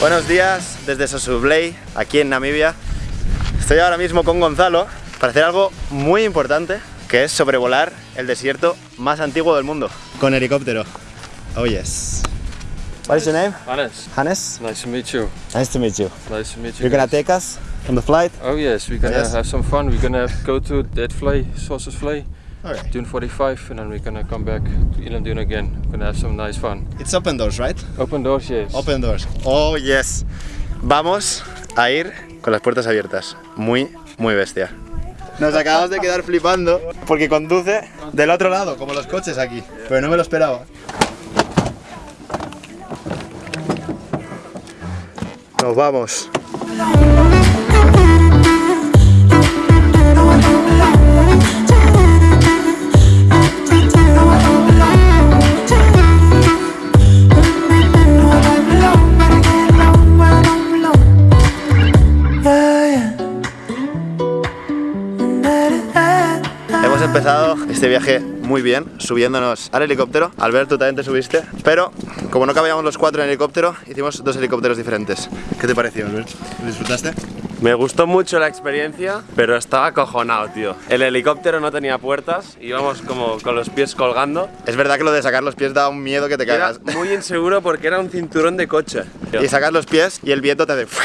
Buenos días desde Sosúblei, aquí en Namibia. Estoy ahora mismo con Gonzalo para hacer algo muy importante, que es sobrevolar el desierto más antiguo del mundo. Con helicóptero. Oh yes. What is your name? Hannes, Hannes? nice to meet you. Nice to meet you. Nice to meet you. You're gonna take us on the flight? Oh yes, we're gonna Yes. have some fun. We're gonna go to that fly, Sausage Fly, Okay. Dune 45, and then we're gonna come back to Dune again. We're gonna have some nice fun. It's open doors, right? Open doors, yes. Open doors. Oh yes. Vamos a ir con las puertas abiertas. Muy, muy bestia. Nos acabamos de quedar flipando porque conduce del otro lado, como los coches aquí. Pero no me lo esperaba. Nos vamos. Hemos empezado este viaje muy bien, subiéndonos al helicóptero. Albert, tú también te subiste. Pero, como no cabíamos los cuatro en helicóptero, hicimos dos helicópteros diferentes. ¿Qué te pareció, Albert? ¿Lo disfrutaste? Me gustó mucho la experiencia, pero estaba acojonado, tío. El helicóptero no tenía puertas, íbamos como con los pies colgando. Es verdad que lo de sacar los pies da un miedo que te Era cagas. muy inseguro porque era un cinturón de coche. Y sacas los pies y el viento te hace...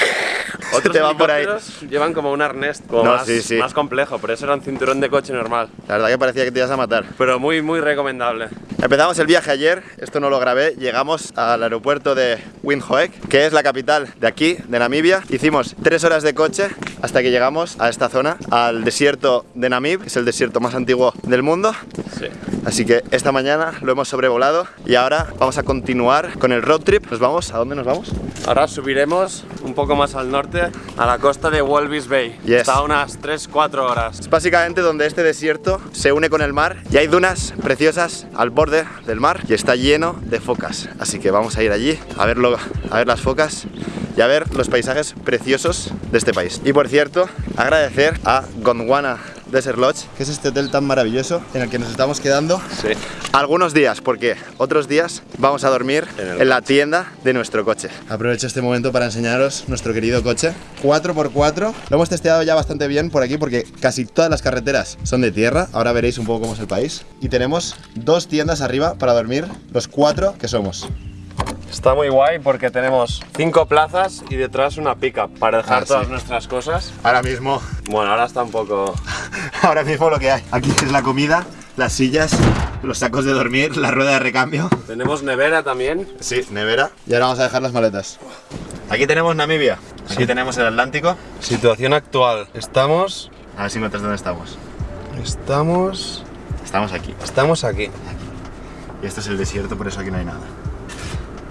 Otros te van por ahí. llevan como un arnés como No, más, sí, sí. más complejo, pero eso era un cinturón de coche normal. La verdad que parecía que te ibas a matar. Pero muy, muy recomendable. Empezamos el viaje ayer, esto no lo grabé, llegamos al aeropuerto de Windhoek, que es la capital de aquí, de Namibia. Hicimos tres horas de coche hasta que llegamos a esta zona, al desierto de Namib, que es el desierto más antiguo del mundo. Sí. Así que esta mañana lo hemos sobrevolado y ahora vamos a continuar con el road trip. ¿Nos vamos? ¿A dónde nos vamos? Ahora subiremos un poco más al norte, a la costa de Walvis Bay. Yes. Está a unas 3-4 horas. Es básicamente donde este desierto se une con el mar y hay dunas preciosas al borde del mar y está lleno de focas. Así que vamos a ir allí a verlo, a ver las focas y a ver los paisajes preciosos de este país. Y por cierto, agradecer a Gondwana Desert Lodge, que es este hotel tan maravilloso en el que nos estamos quedando Sí. algunos días, porque otros días vamos a dormir En en la tienda de nuestro coche. Aprovecho este momento para enseñaros nuestro querido coche 4x4. Lo hemos testeado ya bastante bien por aquí porque casi todas las carreteras son de tierra. Ahora veréis un poco cómo es el país. Y tenemos dos tiendas arriba para dormir los cuatro que somos. Está muy guay porque tenemos cinco plazas y detrás una pickup para dejar Ah, todas sí. nuestras cosas. Ahora mismo, Bueno, ahora está un poco... ahora mismo lo que hay. Aquí es la comida, las sillas, los sacos de dormir, la rueda de recambio. Tenemos nevera también. Sí, nevera. Y ahora vamos a dejar las maletas. Aquí tenemos Namibia. Aquí tenemos el Atlántico. Situación actual. Estamos... A ver si notas dónde estamos. Estamos... Estamos aquí. Estamos aquí. Y este es el desierto, por eso aquí no hay nada.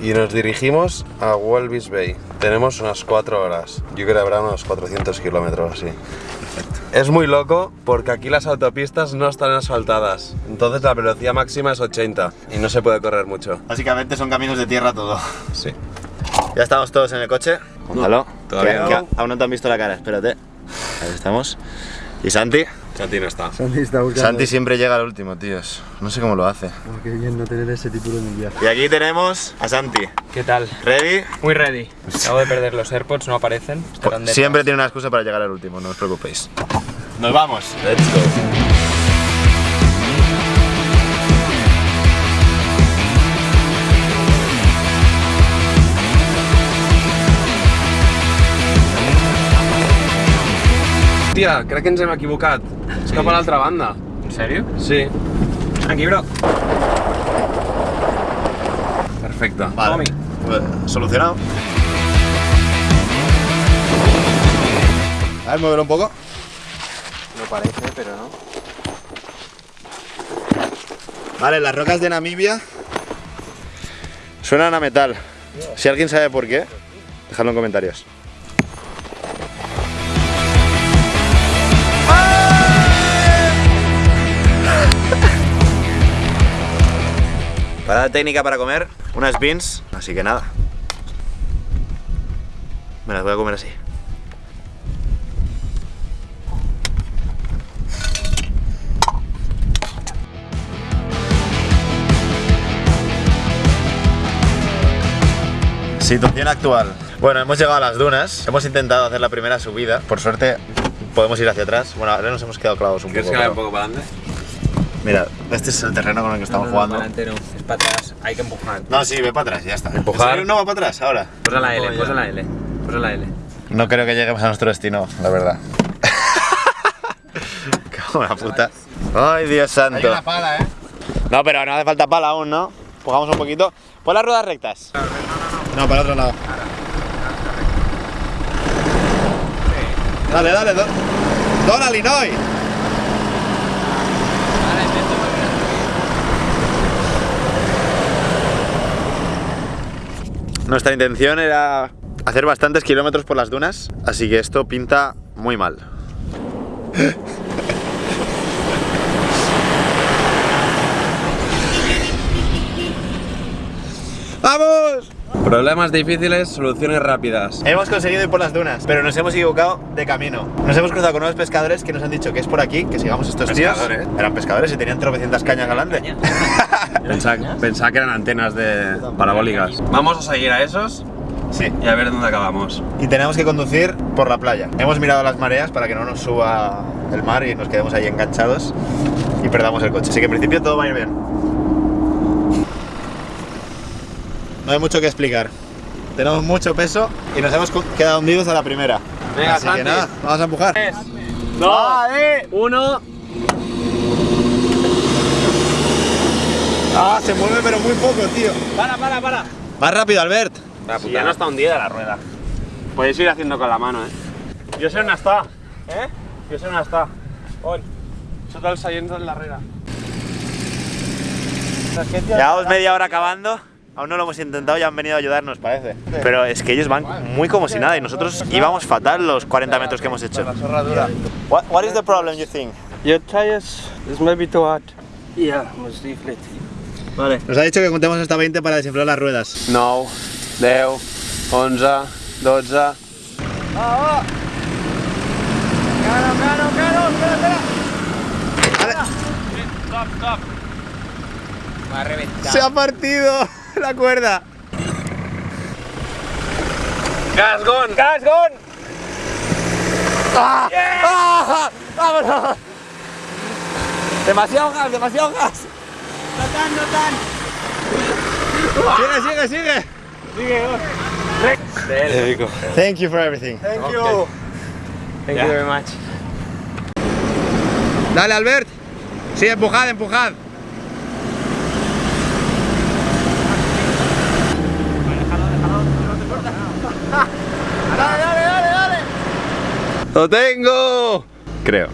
Y nos dirigimos a Walvis Bay. Tenemos unas 4 horas. Yo creo que habrá unos 400 kilómetros así. Es muy loco porque aquí las autopistas no están asfaltadas. Entonces la velocidad máxima es 80 y no se puede correr mucho. Básicamente son caminos de tierra todo. Sí. Ya estamos todos en el coche. Gonzalo, todavía que- no. que aún no te han visto la cara, espérate. Ahí estamos. ¿Y Santi? Santi no está. Santi está buscando. Santi siempre llega al último, tíos. No sé cómo lo hace. Oh, qué bien no tener ese título en el viaje. Y aquí tenemos a Santi. ¿Qué tal? ¿Ready? Muy ready. Acabo de perder los AirPods, no aparecen. Detrás. Siempre tiene una excusa para llegar al último, no os preocupéis. Nos vamos. Let's go. Hòstia, crec que ens hem equivocat. És cap a l'altra banda. ¿En serio? Sí. Aquí, bro. Perfecte. Vale. Pues, Solucionado. A ver, moverlo un poco. No parece, pero no. Vale, las rocas de Namibia suenan a metal. Si alguien sabe por qué, dejadlo en comentarios. Novedad técnica para comer, unas beans, así que nada. Me las voy a comer así. Situación actual. Bueno, hemos llegado a las dunas, hemos intentado hacer la primera subida, por suerte podemos ir hacia atrás. Bueno, ahora nos hemos quedado clavados un poco. ¿Quieres que vaya un poco para adelante? Mira, este es el terreno con el que estamos jugando. Para adelante no, es para atrás. Hay que empujar. No, sí, ve para atrás, ya está. Empujar. ¿En serio no va para atrás ahora? Posa la L, posa la L. Posa la L. No creo que lleguemos a nuestro destino, la verdad. Cago en la puta. Ay, Dios santo. pala, ¿eh? No, pero no hace falta pala aún, ¿no? Empujamos un poquito. Pon las ruedas rectas. No, para el otro lado. Dale, dale, do Dona Linoy. Nuestra intención era hacer bastantes kilómetros por las dunas, así que esto pinta muy mal. ¡Vamos! Problemas difíciles, soluciones rápidas. Hemos conseguido ir por las dunas, pero nos hemos equivocado de camino. Nos hemos cruzado con unos pescadores que nos han dicho que es por aquí, que sigamos estos Pescadores. tíos. Eran pescadores y tenían tropecientas cañas delante. Pensaba, pensaba que eran antenas de parabólicas. Vamos a seguir a esos Sí. y a ver dónde acabamos. Y tenemos que conducir por la playa. Hemos mirado las mareas para que no nos suba el mar y nos quedemos ahí enganchados y perdamos el coche. Así que en principio todo va a ir bien. No hay mucho que explicar. Tenemos mucho peso y nos hemos quedado hundidos a la primera. Venga, Así Santi. que nada, vamos a empujar. ¡Dos! ¡Uno! Ah, se mueve pero muy poco, tío. ¡Para, para, para! Más rápido, Albert. Si ya no está hundida la rueda. Podéis ir haciendo con la mano, eh. Jo sé on està. Eh? Jo sé on està. On? Sota el seient de darrere. Llevamos media hora acabando. Aún no lo hemos intentado, ya han venido a ayudarnos, parece. Pero es que ellos van muy como si nada y nosotros íbamos fatal los 40 metros que hemos hecho. What, what is the problem, you think? Your tires is maybe too hard. Yeah, must deflate. Vale. Nos ha dicho que contemos hasta 20 para desinflar las ruedas. 9, 10, 11, 12... Va a reventar. ¡Se ha partido la cuerda! ¡Gasgón! ¡Gasgón! ¡Ah! ¡Vámonos! Demasiado gas, demasiado gas. Sigue, sigue, sigue. Thank you for everything. Thank you very much. Dale, Albert. Sí, empujad, empujad. Dale, dale, dale, dale. ¡Lo tengo! Creo.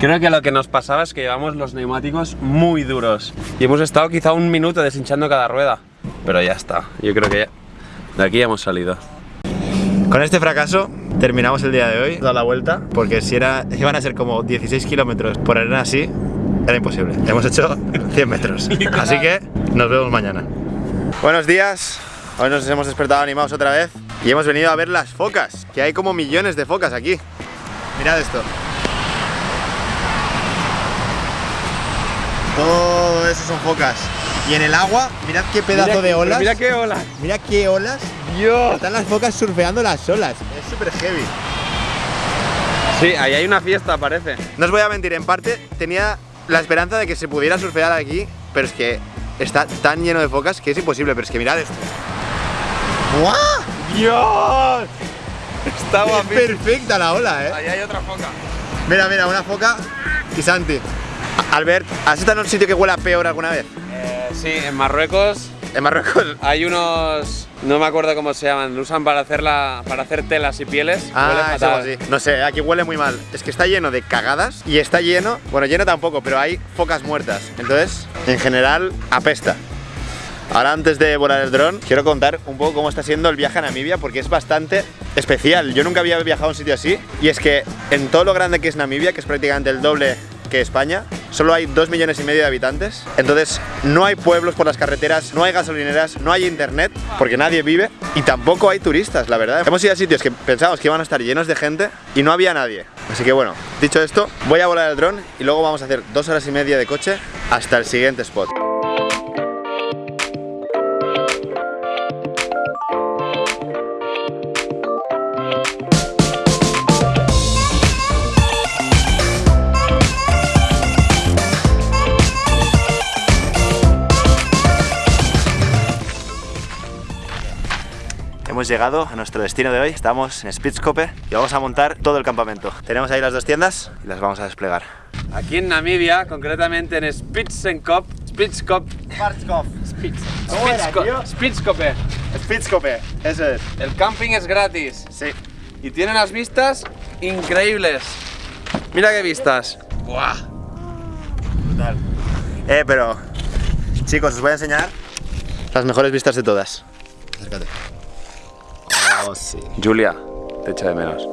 Creo que lo que nos pasaba es que llevamos los neumáticos muy duros. Y hemos estado quizá un minuto deshinchando cada rueda. Pero ya está. Yo creo que ya... De aquí ya hemos salido. Con este fracaso terminamos el día de hoy, dado la vuelta, porque si era, iban a ser como 16 kilómetros por arena así, era imposible. Hemos hecho 100 metros. Así que nos vemos mañana. Buenos días, hoy nos hemos despertado animados otra vez y hemos venido a ver las focas, que hay como millones de focas aquí. Mirad esto. Todo eso son focas. Y en el agua, mirad qué pedazo de olas. Mira qué ola. Mira qué olas. Dios. Están las focas surfeando las olas. Es súper heavy. Sí, ahí hay una fiesta, parece. No os voy a mentir, en parte tenía la esperanza de que se pudiera surfear aquí, pero es que está tan lleno de focas que es imposible. Pero es que mirad esto. ¡Guau! ¡Dios! Está Es guapísimo. perfecta la ola, eh. Ahí hay otra foca. Mira, mira, una foca y Santi. Albert, ¿has estado en un sitio que huela peor alguna vez? Eh, sí, en Marruecos En Marruecos. hay unos... No me acuerdo cómo se llaman. Lo usan para hacer, la, para hacer telas y pieles. Ah, eso fatal. sí. No sé, aquí huele muy mal. Es que está lleno de cagadas y está lleno, bueno, lleno tampoco, pero hay focas muertas. Entonces, en general, apesta. Ahora antes de volar el dron, quiero contar un poco cómo está siendo el viaje a Namibia porque es bastante especial. Yo nunca había viajado a un sitio así y es que en todo lo grande que es Namibia, que es prácticamente el doble que España, solo hay 2 millones y medio de habitantes. Entonces, no hay pueblos por las carreteras, no hay gasolineras, no hay internet, porque nadie vive, y tampoco hay turistas, la verdad. Hemos ido a sitios que pensábamos que iban a estar llenos de gente y no había nadie. Así que bueno, dicho esto, voy a volar el dron y luego vamos a hacer dos horas y media de coche hasta el siguiente spot. Hemos llegado a nuestro destino de hoy. Estamos en Spitzkope y vamos a montar todo el campamento. Tenemos ahí las dos tiendas y las vamos a desplegar. Aquí en Namibia, concretamente en Spitzenkop, Spitzkop, Spitzkop. Spitzko- Spitzkope. Spitzkope, eso es. El camping es gratis Sí. y tiene unas vistas increíbles. Mira qué vistas. Buah. Eh, pero chicos, os voy a enseñar las mejores vistas de todas. Acércate. Oh, sí. Julia, te echo de menos.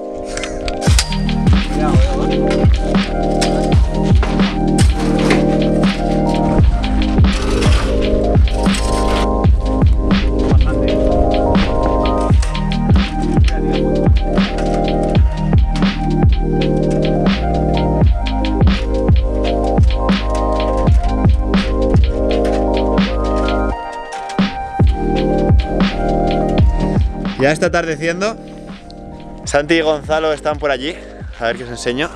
Ya está atardeciendo. Santi y Gonzalo están por allí. A ver qué os enseño.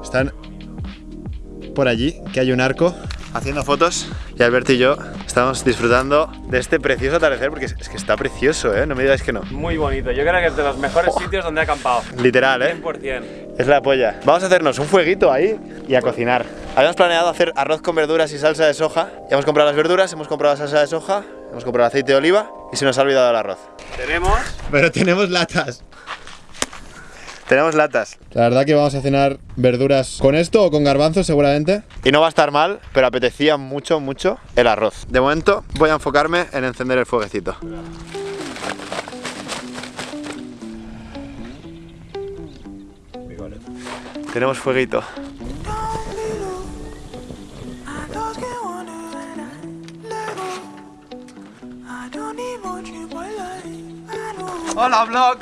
Están por allí, que hay un arco, haciendo fotos. Y Alberto y yo estamos disfrutando de este precioso atardecer porque es, que está precioso, ¿eh? No me digáis que no. Muy bonito. Yo creo que es de los mejores sitios donde he acampado. Literal, ¿eh? 100%. Es la polla. Vamos a hacernos un fueguito ahí y a cocinar. Habíamos planeado hacer arroz con verduras y salsa de soja. Ya hemos comprado las verduras, hemos comprado la salsa de soja, hemos comprado aceite de oliva y se nos ha olvidado el arroz. Tenemos Pero tenemos latas. Tenemos latas. La verdad que vamos a cenar verduras con esto o con garbanzos seguramente. Y no va a estar mal, pero apetecía mucho, mucho el arroz. De momento voy a enfocarme en encender el fueguecito. Tenemos fueguito. Hola vlog.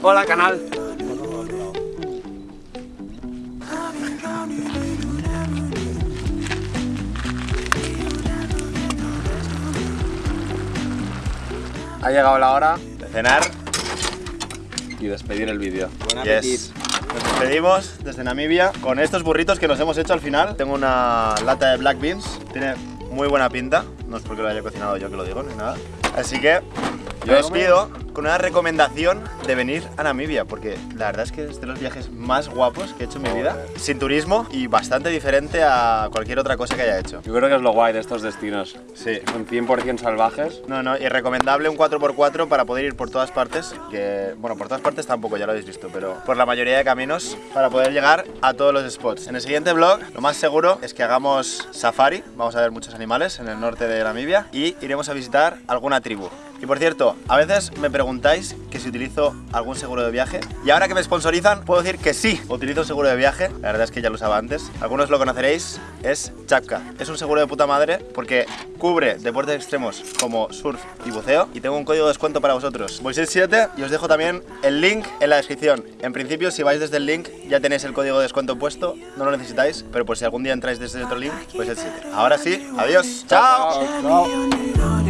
Hola canal. Ha llegado la hora De cenar. y despedir el vídeo. Yes. Nos despedimos desde Namibia con estos burritos que nos hemos hecho al final. Tengo una lata de black beans, tiene muy buena pinta, no es porque lo haya cocinado yo que lo digo ni nada. Así que yo os pido con una recomendación de venir a Namibia, porque la verdad es que es de los viajes más guapos que he hecho en mi vida, sin turismo y bastante diferente a cualquier otra cosa que haya hecho. Yo creo que es lo guay de estos destinos. Sí. Son 100% salvajes. No, no, y recomendable un 4x4 para poder ir por todas partes, que, bueno, por todas partes tampoco, ya lo habéis visto, pero por la mayoría de caminos para poder llegar a todos los spots. En el siguiente vlog, lo más seguro es que hagamos safari, vamos a ver muchos animales en el norte de Namibia, y iremos a visitar alguna tribu. Y por cierto, a veces me preguntáis que si utilizo algún seguro de viaje, y ahora que me sponsorizan, puedo decir que sí, utilizo seguro de viaje, la verdad es que ya lo usaba antes, algunos lo conoceréis, es Chapka. Es un seguro de puta madre porque cubre deportes extremos como surf y buceo, y tengo un código de descuento para vosotros, Moisés 7, y os dejo también el link en la descripción. En principio, si vais desde el link, ya tenéis el código de descuento puesto, no lo necesitáis, pero por si algún día entráis desde otro link, pues el 7. Ahora sí, adiós, chao. Chao.